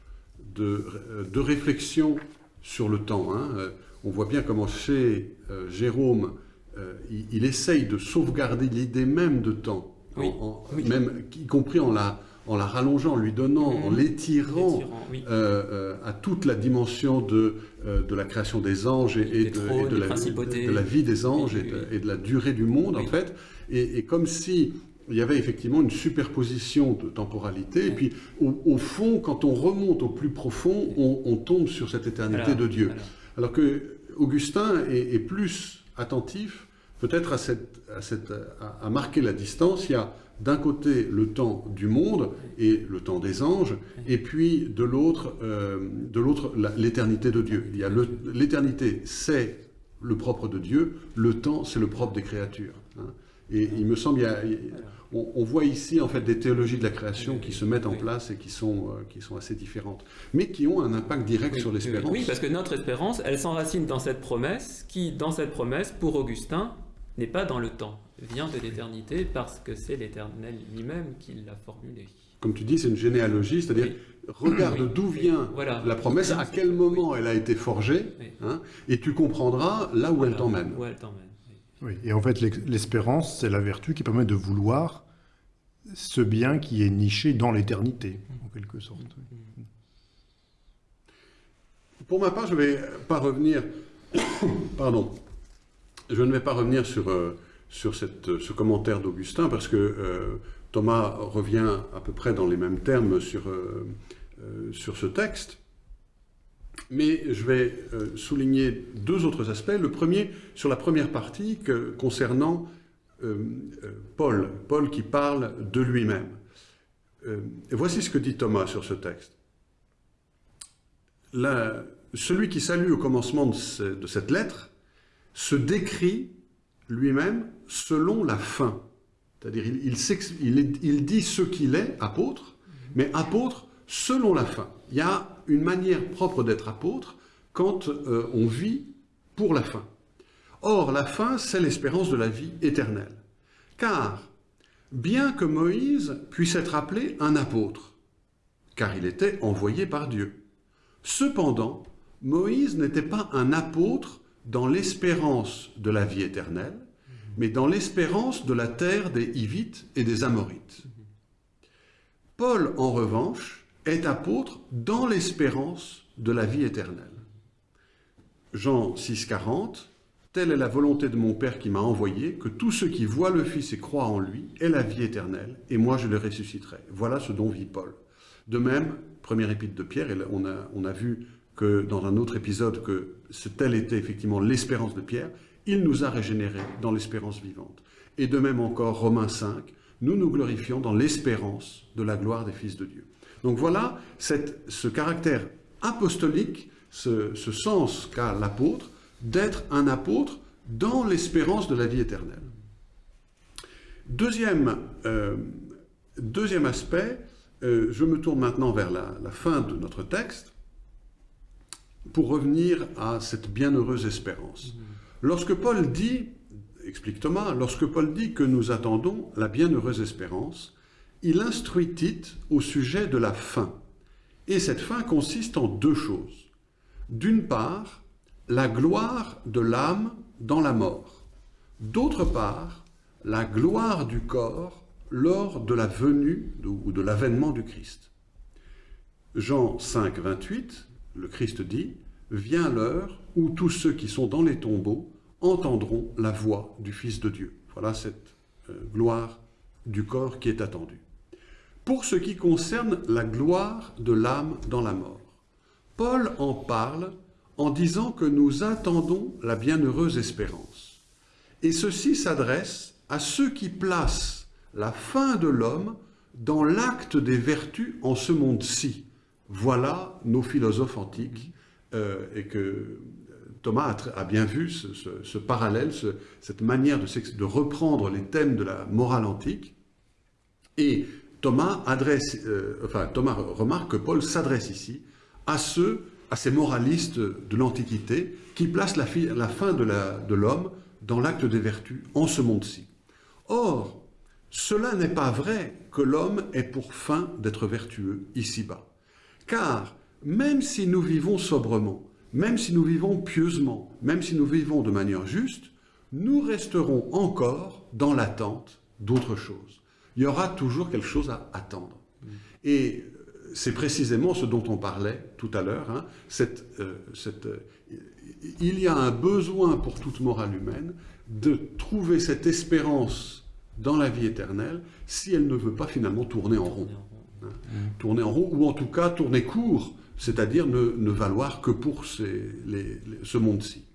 de, euh, de réflexion sur le temps. hein. On voit bien comment chez euh, Jérôme, euh, il, il essaye de sauvegarder l'idée même de temps, en- Oui, en- oui. même y compris en la, en la rallongeant, en lui donnant, en Mhm. l'étirant tyrans, oui. euh, à toute la dimension de, de la création des anges et, et Des de, trônes, et de des la, principautés. de la vie des anges et, de, et la durée du monde, en fait. Et, comme si il y avait effectivement une superposition de temporalité. Et puis, au, au fond, quand on remonte au plus profond, on, on tombe sur cette éternité de Dieu. Alors que Augustin est, plus attentif, peut-être à, cette, à, marquer la distance. Il y a d'un côté le temps du monde et le temps des anges, et puis de l'autre, euh, l'éternité de Dieu. Il y a l'éternité, c'est le propre de Dieu. Le temps, c'est le propre des créatures. hein. Et il me semble, il y a- il- on, on voit ici en fait des théologies de la création qui se mettent en Oui. place et qui sont, euh, qui sont assez différentes, mais qui ont un impact direct Oui, sur l'espérance. Oui, parce que notre espérance, elle s'enracine dans cette promesse qui, dans cette promesse, pour Augustin, n'est pas dans le temps, vient de l'éternité parce que c'est l'Éternel lui-même qui l'a formulée. Comme tu dis, c'est une généalogie, c'est-à-dire Oui. regarde Oui, d'où vient voilà. la promesse, à quel moment elle a été forgée, hein, et tu comprendras là où elle Voilà, t'emmène. Où elle t'emmène. Oui. Et en fait, l'espérance, c'est la vertu qui permet de vouloir ce bien qui est niché dans l'éternité, en quelque sorte. Pour ma part, je ne vais pas revenir. [coughs] Pardon. Je ne vais pas revenir sur, euh, sur ce commentaire d'Augustin parce que euh, Thomas revient à peu près dans les mêmes termes sur, euh, sur ce texte. Mais je vais euh, souligner deux autres aspects. Le premier, sur la première partie, concernant euh, euh, Paul. Paul qui parle de lui-même. Euh, voici ce que dit Thomas sur ce texte. celui qui salue au commencement de, cette lettre se décrit lui-même selon la fin. C'est-à-dire, il, dit ce qu'il est, apôtre, mais apôtre selon la fin. Il y a une manière propre d'être apôtre quand euh, on vit pour la fin. Or, la fin, c'est l'espérance de la vie éternelle. Car, bien que Moïse puisse être appelé un apôtre, car il était envoyé par Dieu, cependant, Moïse n'était pas un apôtre dans l'espérance de la vie éternelle, mais dans l'espérance de la terre des Hivites et des Amorites. Paul, en revanche, est apôtre dans l'espérance de la vie éternelle. Jean 6, 40, Telle est la volonté de mon Père qui m'a envoyé, que tous ceux qui voient le Fils et croient en lui aient la vie éternelle, et moi je les ressusciterai. Voilà ce dont vit Paul. De même, première épître de Pierre, on a, on a vu que dans un autre épisode que telle était effectivement l'espérance de Pierre, il nous a régénérés dans l'espérance vivante. Et de même encore, Romains 5, nous nous glorifions dans l'espérance de la gloire des fils de Dieu. Donc voilà ce caractère apostolique, ce sens qu'a l'apôtre, d'être un apôtre dans l'espérance de la vie éternelle. Deuxième, euh, aspect, euh, je me tourne maintenant vers la, fin de notre texte pour revenir à cette bienheureuse espérance. Lorsque Paul dit, explique Thomas, lorsque Paul dit que nous attendons la bienheureuse espérance, il instruit Tite au sujet de la fin. Et cette fin consiste en deux choses. D'une part, la gloire de l'âme dans la mort. D'autre part, la gloire du corps lors de la venue ou de l'avènement du Christ. Jean 5, 28, le Christ dit « Vient l'heure où tous ceux qui sont dans les tombeaux entendront la voix du Fils de Dieu. » Voilà cette euh, gloire du corps qui est attendue. Pour ce qui concerne la gloire de l'âme dans la mort, Paul en parle en disant que nous attendons la bienheureuse espérance. Et ceci s'adresse à ceux qui placent la fin de l'homme dans l'acte des vertus en ce monde-ci. Voilà nos philosophes antiques, euh, et que Thomas a, bien vu ce, parallèle, cette manière de, reprendre les thèmes de la morale antique. Et Euh, Thomas remarque que Paul s'adresse ici à ceux à ces moralistes de l'Antiquité qui placent la, fin de l'homme dans l'acte des vertus en ce monde-ci. Or, cela n'est pas vrai que l'homme ait pour fin d'être vertueux ici-bas. Car même si nous vivons sobrement, même si nous vivons pieusement, même si nous vivons de manière juste, nous resterons encore dans l'attente d'autre chose. Il y aura toujours quelque chose à attendre. Et c'est précisément ce dont on parlait tout à l'heure. Hein, euh, euh, il y a un besoin pour toute morale humaine de trouver cette espérance dans la vie éternelle si elle ne veut pas finalement tourner en rond. Hein. Tourner en rond, ou en tout cas tourner court, c'est-à-dire ne, valoir que pour ce monde-ci.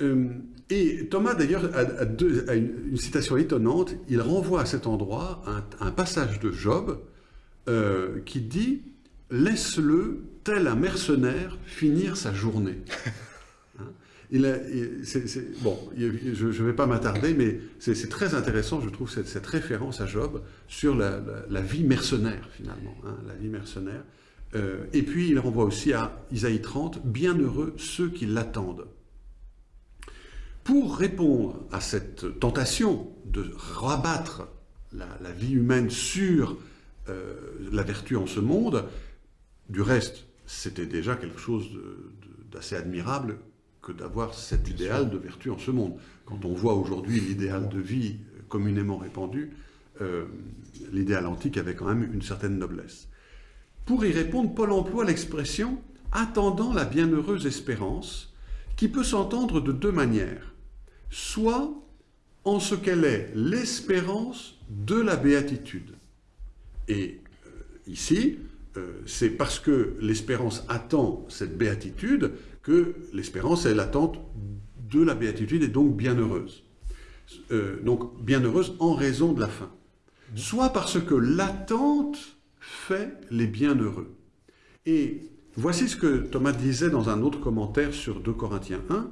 Euh, et Thomas, d'ailleurs, a, une, citation étonnante. Il renvoie à cet endroit un, passage de Job euh, qui dit « Laisse-le, tel un mercenaire, finir sa journée [laughs] hein il bon, je ne vais pas m'attarder, mais c'est très intéressant, je trouve, cette, cette, référence à Job sur la, vie mercenaire, finalement, hein, la vie mercenaire. Euh, et puis, il renvoie aussi à Isaïe 30, « Bienheureux ceux qui l'attendent ». Pour répondre à cette tentation de rabattre la, vie humaine sur euh, la vertu en ce monde, du reste, c'était déjà quelque chose d'assez admirable que d'avoir cet idéal de vertu en ce monde. Quand on voit aujourd'hui l'idéal de vie communément répandu, euh, l'idéal antique avait quand même une certaine noblesse. Pour y répondre, Paul emploie l'expression « attendant la bienheureuse espérance » qui peut s'entendre de deux manières soit en ce qu'elle est l'espérance de la béatitude. Et euh, ici, euh, c'est parce que l'espérance attend cette béatitude que l'espérance est l'attente de la béatitude et donc bienheureuse. Euh, donc bienheureuse en raison de la fin. soit parce que l'attente fait les bienheureux. Et voici ce que Thomas disait dans un autre commentaire sur 2 Corinthiens 1.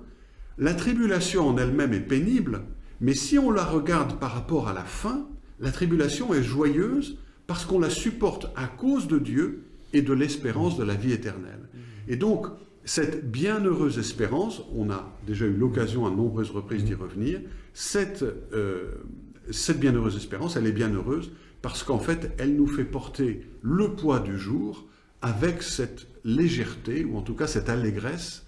La tribulation en elle-même est pénible, mais si on la regarde par rapport à la fin, la tribulation est joyeuse parce qu'on la supporte à cause de Dieu et de l'espérance de la vie éternelle. Et donc, cette bienheureuse espérance, on a déjà eu l'occasion à nombreuses reprises d'y revenir, cette, euh, bienheureuse espérance, elle est bienheureuse parce qu'en fait, elle nous fait porter le poids du jour avec cette légèreté, ou en tout cas cette allégresse,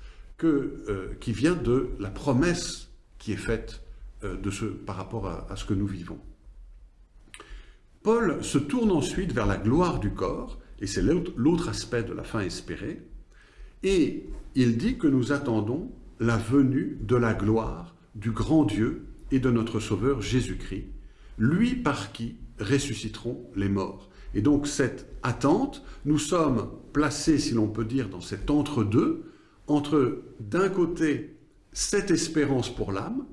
euh, qui vient de la promesse qui est faite euh, de ce, par rapport à, ce que nous vivons. Paul se tourne ensuite vers la gloire du corps, et c'est l'autre aspect de la fin espérée, et il dit que nous attendons la venue de la gloire du grand Dieu et de notre Sauveur Jésus-Christ, lui par qui ressusciteront les morts. Et donc cette attente, nous sommes placés, si l'on peut dire, dans cet entre-deux, entre, d'un côté, cette espérance pour l'âme,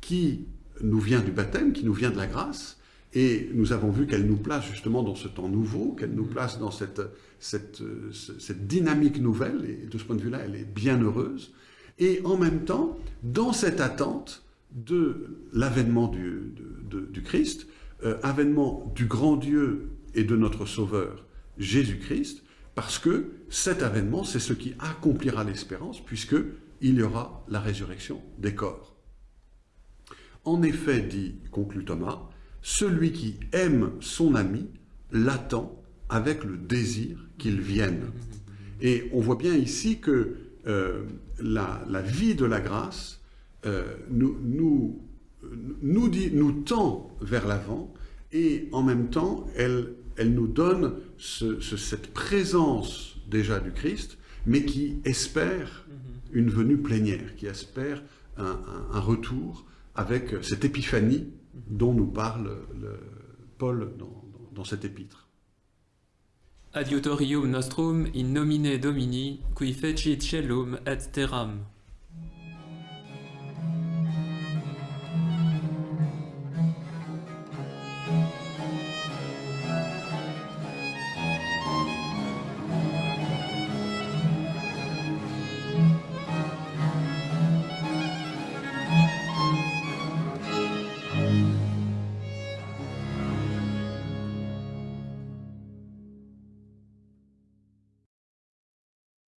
qui nous vient du baptême, qui nous vient de la grâce, et nous avons vu qu'elle nous place justement dans ce temps nouveau, qu'elle nous place dans cette, dynamique nouvelle, et de ce point de vue-là, elle est bien heureuse. Et en même temps, dans cette attente de l'avènement du, du, Christ, euh, avènement du grand Dieu et de notre Sauveur, Jésus-Christ, parce que cet avènement, c'est ce qui accomplira l'espérance, puisque il y aura la résurrection des corps. En effet, dit, conclut Thomas, celui qui aime son ami l'attend avec le désir qu'il vienne. Et on voit bien ici que euh, la, vie de la grâce euh, nous, nous, tend vers l'avant et en même temps, elle, elle nous donne cette présence déjà du Christ, mais qui espère une venue plénière, qui espère un, retour avec cette épiphanie dont nous parle Paul dans, dans cet épître. Adiutorium nostrum in nomine Domini, qui fecit celum et terram.